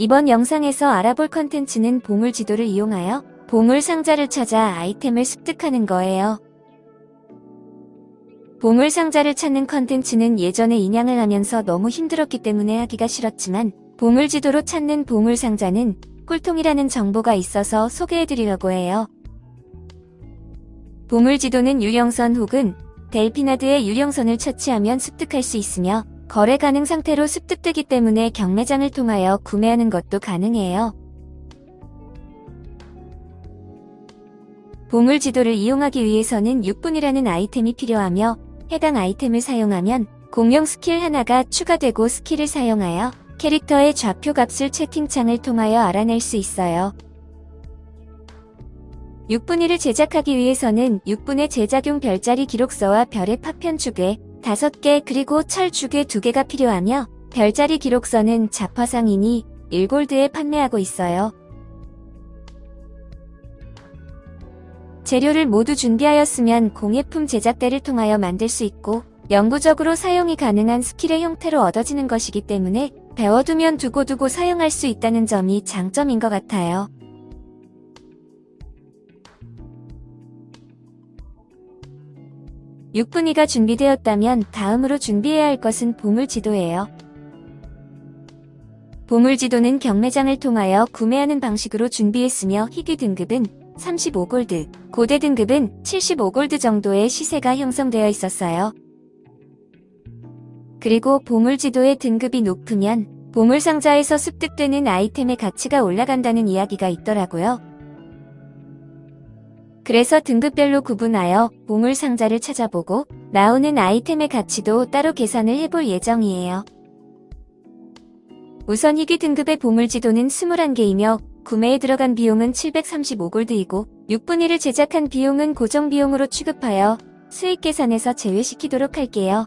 이번 영상에서 알아볼 컨텐츠는 보물 지도를 이용하여 보물 상자를 찾아 아이템을 습득하는 거예요. 보물 상자를 찾는 컨텐츠는 예전에 인양을 하면서 너무 힘들었기 때문에 하기가 싫었지만 보물 지도로 찾는 보물 상자는 꿀통이라는 정보가 있어서 소개해드리려고 해요. 보물 지도는 유령선 혹은 델피나드의 유령선을 처치하면 습득할 수 있으며 거래 가능 상태로 습득되기 때문에 경매장을 통하여 구매하는 것도 가능해요. 보물 지도를 이용하기 위해서는 육분의라는 아이템이 필요하며 해당 아이템을 사용하면 공용 스킬 하나가 추가되고 스킬을 사용하여 캐릭터의 좌표 값을 채팅창을 통하여 알아낼 수 있어요. 육분의를 제작하기 위해서는 육분의 제작용 별자리 기록서와 별의 파편 주괴 5개 그리고 철 주괴 2개가 필요하며 별자리 기록서는 잡화상인이 1골드에 판매하고 있어요. 재료를 모두 준비하였으면 공예품 제작대를 통하여 만들 수 있고 영구적으로 사용이 가능한 스킬의 형태로 얻어지는 것이기 때문에 배워두면 두고두고 사용할 수 있다는 점이 장점인 것 같아요. 육분위가 준비되었다면 다음으로 준비해야 할 것은 보물지도예요. 보물지도는 경매장을 통하여 구매하는 방식으로 준비했으며 희귀 등급은 35골드, 고대 등급은 75골드 정도의 시세가 형성되어 있었어요. 그리고 보물지도의 등급이 높으면 보물상자에서 습득되는 아이템의 가치가 올라간다는 이야기가 있더라고요. 그래서 등급별로 구분하여 보물 상자를 찾아보고 나오는 아이템의 가치도 따로 계산을 해볼 예정이에요. 우선 희귀 등급의 보물 지도는 21개이며 구매에 들어간 비용은 735골드이고 6분위를 제작한 비용은 고정 비용으로 취급하여 수익 계산에서 제외시키도록 할게요.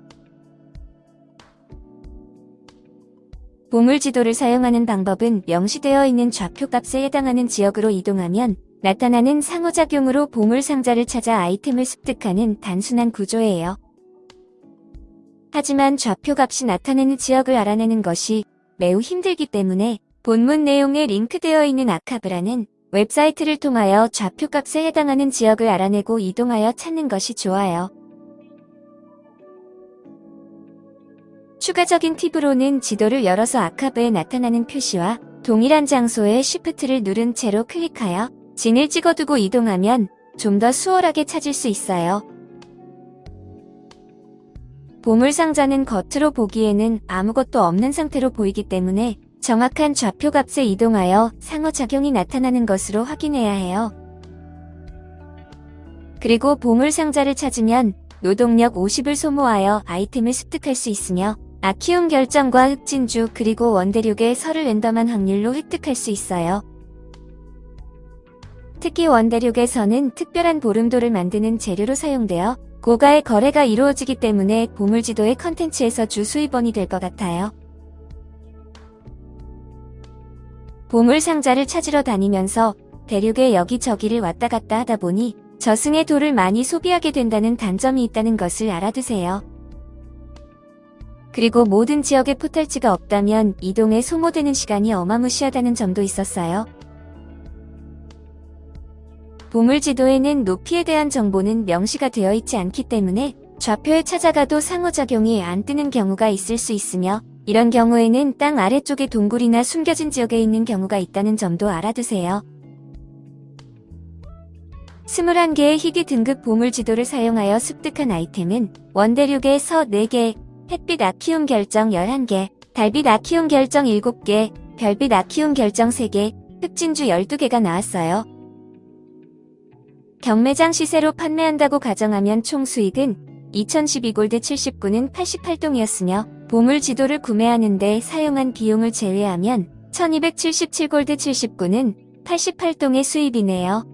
보물 지도를 사용하는 방법은 명시되어 있는 좌표 값에 해당하는 지역으로 이동하면 나타나는 상호작용으로 보물상자를 찾아 아이템을 습득하는 단순한 구조예요. 하지만 좌표값이 나타내는 지역을 알아내는 것이 매우 힘들기 때문에 본문 내용에 링크되어 있는 아카브라는 웹사이트를 통하여 좌표값에 해당하는 지역을 알아내고 이동하여 찾는 것이 좋아요. 추가적인 팁으로는 지도를 열어서 아카브에 나타나는 표시와 동일한 장소에 쉬프트를 누른 채로 클릭하여 진을 찍어두고 이동하면 좀 더 수월하게 찾을 수 있어요. 보물상자는 겉으로 보기에는 아무것도 없는 상태로 보이기 때문에 정확한 좌표값에 이동하여 상호작용이 나타나는 것으로 확인해야 해요. 그리고 보물상자를 찾으면 노동력 50을 소모하여 아이템을 습득할 수 있으며 아키움 결정과 흑진주 그리고 원대륙의 설을 랜덤한 확률로 획득할 수 있어요. 특히 원대륙에서는 특별한 보름돌을 만드는 재료로 사용되어 고가의 거래가 이루어지기 때문에 보물지도의 컨텐츠에서 주 수입원이 될 것 같아요. 보물상자를 찾으러 다니면서 대륙에 여기저기를 왔다 갔다 하다 보니 저승의 돌을 많이 소비하게 된다는 단점이 있다는 것을 알아두세요. 그리고 모든 지역에 포탈지가 없다면 이동에 소모되는 시간이 어마무시하다는 점도 있었어요. 보물 지도에는 높이에 대한 정보는 명시가 되어 있지 않기 때문에 좌표에 찾아가도 상호작용이 안 뜨는 경우가 있을 수 있으며 이런 경우에는 땅 아래쪽에 동굴이나 숨겨진 지역에 있는 경우가 있다는 점도 알아두세요. 21개의 희귀 등급 보물 지도를 사용하여 습득한 아이템은 원대륙의 서 4개, 햇빛 아키움 결정 11개, 달빛 아키움 결정 7개, 별빛 아키움 결정 3개, 흑진주 12개가 나왔어요. 경매장 시세로 판매한다고 가정하면 총 수익은 2012골드 79는 88동이었으며 보물 지도를 구매하는 데 사용한 비용을 제외하면 1277골드 79는 88동의 수입이네요.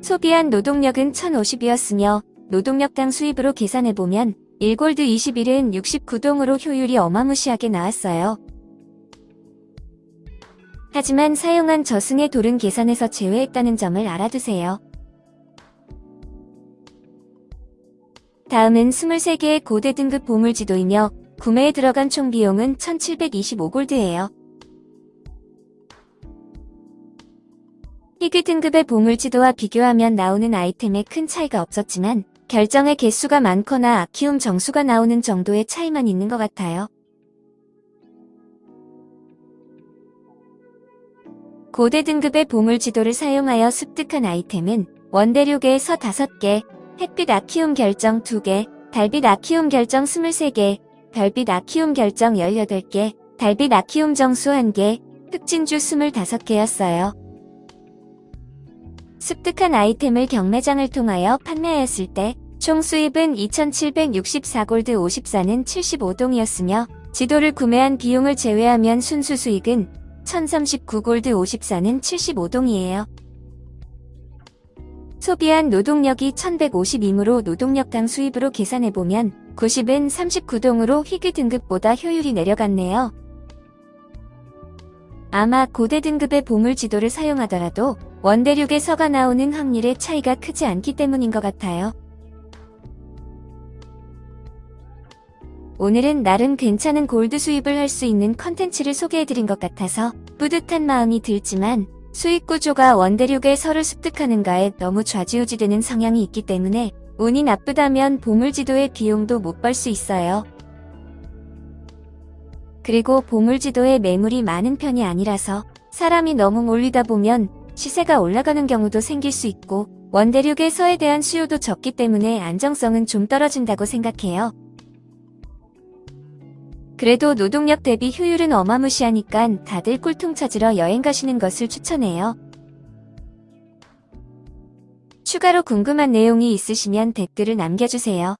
소비한 노동력은 1050이었으며 노동력당 수입으로 계산해보면 1골드 21은 69동으로 효율이 어마무시하게 나왔어요. 하지만 사용한 저승의 돌은 계산에서 제외했다는 점을 알아두세요. 다음은 23개의 고대 등급 보물지도이며 구매에 들어간 총 비용은 1725골드예요. 희귀 등급의 보물지도와 비교하면 나오는 아이템에 큰 차이가 없었지만 결정의 개수가 많거나 아키움 정수가 나오는 정도의 차이만 있는 것 같아요. 고대 등급의 보물 지도를 사용하여 습득한 아이템은 원대륙에서 5개, 햇빛 아키움 결정 2개, 달빛 아키움 결정 23개, 별빛 아키움 결정 18개, 달빛 아키움 정수 1개, 흑진주 25개였어요. 습득한 아이템을 경매장을 통하여 판매하였을 때 총 수입은 2764골드 54는 75동이었으며 지도를 구매한 비용을 제외하면 순수 수익은 1039골드 54는 75동이에요. 소비한 노동력이 1152이므로 노동력당 수입으로 계산해보면 90은 39동으로 희귀 등급보다 효율이 내려갔네요. 아마 고대 등급의 보물 지도를 사용하더라도 원대륙에서가 나오는 확률의 차이가 크지 않기 때문인 것 같아요. 오늘은 나름 괜찮은 골드 수입을 할 수 있는 컨텐츠를 소개해드린 것 같아서 뿌듯한 마음이 들지만 수익 구조가 원대륙에 서를 습득하는가에 너무 좌지우지되는 성향이 있기 때문에 운이 나쁘다면 보물지도의 비용도 못 벌 수 있어요. 그리고 보물지도에 매물이 많은 편이 아니라서 사람이 너무 몰리다 보면 시세가 올라가는 경우도 생길 수 있고 원대륙에서에 대한 수요도 적기 때문에 안정성은 좀 떨어진다고 생각해요. 그래도 노동력 대비 효율은 어마무시하니까 다들 꿀통 찾으러 여행 가시는 것을 추천해요. 추가로 궁금한 내용이 있으시면 댓글을 남겨주세요.